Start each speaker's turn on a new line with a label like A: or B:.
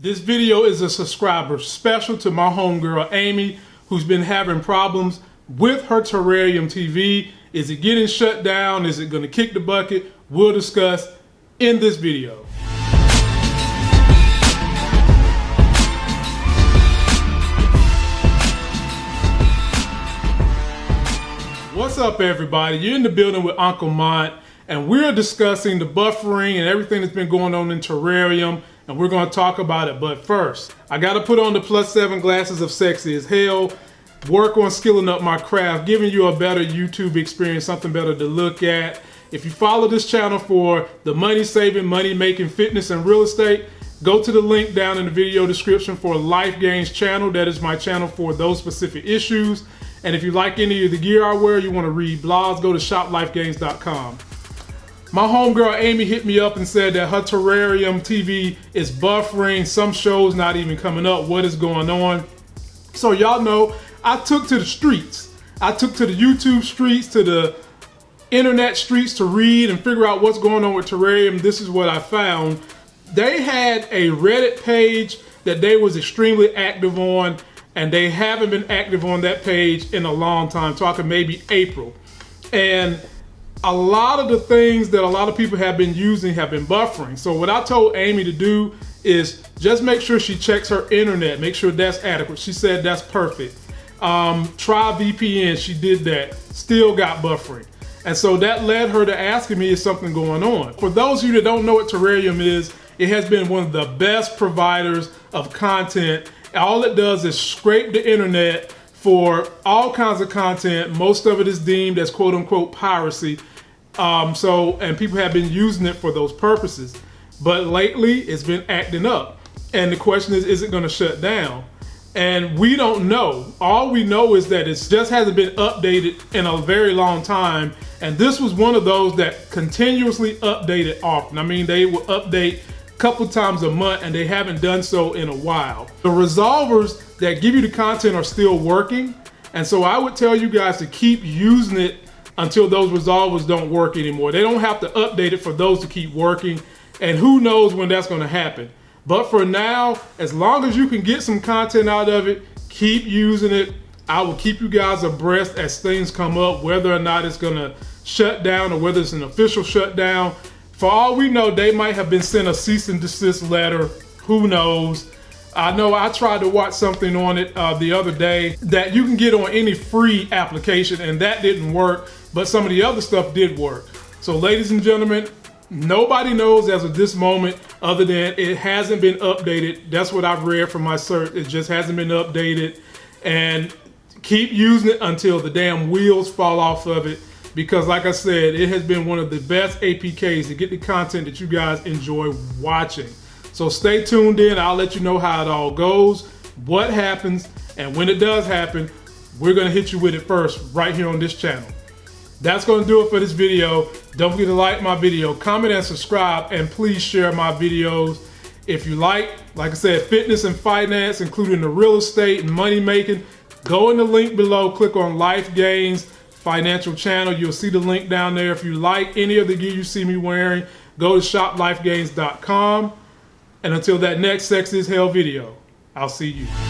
A: This video is a subscriber special to my homegirl Amy, who's been having problems with her terrarium TV. Is it getting shut down? Is it going to kick the bucket? We'll discuss in this video. What's up, everybody? You're in the building with Uncle Mont, and we're discussing the buffering and everything that's been going on in terrarium and we're to talk about it. But first, I got to put on the plus seven glasses of sexy as hell, work on skilling up my craft, giving you a better YouTube experience, something better to look at. If you follow this channel for the money saving, money making, fitness, and real estate, go to the link down in the video description for Life Gains channel. That is my channel for those specific issues. And if you like any of the gear I wear, you want to read blogs, go to shoplifegains.com. My homegirl Amy hit me up and said that her terrarium TV is buffering, some shows not even coming up, what is going on? So y'all know, I took to the streets. I took to the YouTube streets, to the internet streets to read and figure out what's going on with terrarium. This is what I found. They had a Reddit page that they was extremely active on and they haven't been active on that page in a long time, talking maybe April. And a lot of the things that a lot of people have been using have been buffering. So what I told Amy to do is just make sure she checks her internet, make sure that's adequate. She said that's perfect. Um, try VPN, she did that, still got buffering. And so that led her to asking me is something going on. For those of you that don't know what Terrarium is, it has been one of the best providers of content. All it does is scrape the internet for all kinds of content. Most of it is deemed as quote unquote piracy. Um, so, and people have been using it for those purposes. But lately, it's been acting up. And the question is, is it going to shut down? And we don't know. All we know is that it just hasn't been updated in a very long time. And this was one of those that continuously updated often. I mean, they will update a couple times a month and they haven't done so in a while. The resolvers that give you the content are still working. And so I would tell you guys to keep using it until those resolvers don't work anymore. They don't have to update it for those to keep working. And who knows when that's going to happen. But for now, as long as you can get some content out of it, keep using it. I will keep you guys abreast as things come up, whether or not it's going to shut down or whether it's an official shutdown. For all we know, they might have been sent a cease and desist letter. Who knows? I know I tried to watch something on it uh, the other day that you can get on any free application and that didn't work, but some of the other stuff did work. So ladies and gentlemen, nobody knows as of this moment other than it hasn't been updated. That's what I've read from my search. It just hasn't been updated and keep using it until the damn wheels fall off of it because like I said, it has been one of the best APKs to get the content that you guys enjoy watching. So stay tuned in. I'll let you know how it all goes, what happens, and when it does happen, we're gonna hit you with it first right here on this channel. That's gonna do it for this video. Don't forget to like my video, comment and subscribe, and please share my videos. If you like, like I said, fitness and finance, including the real estate and money making, go in the link below, click on Life Gains Financial Channel. You'll see the link down there. If you like any of the gear you see me wearing, go to shoplifegains.com. And until that next Sex is Hell video, I'll see you.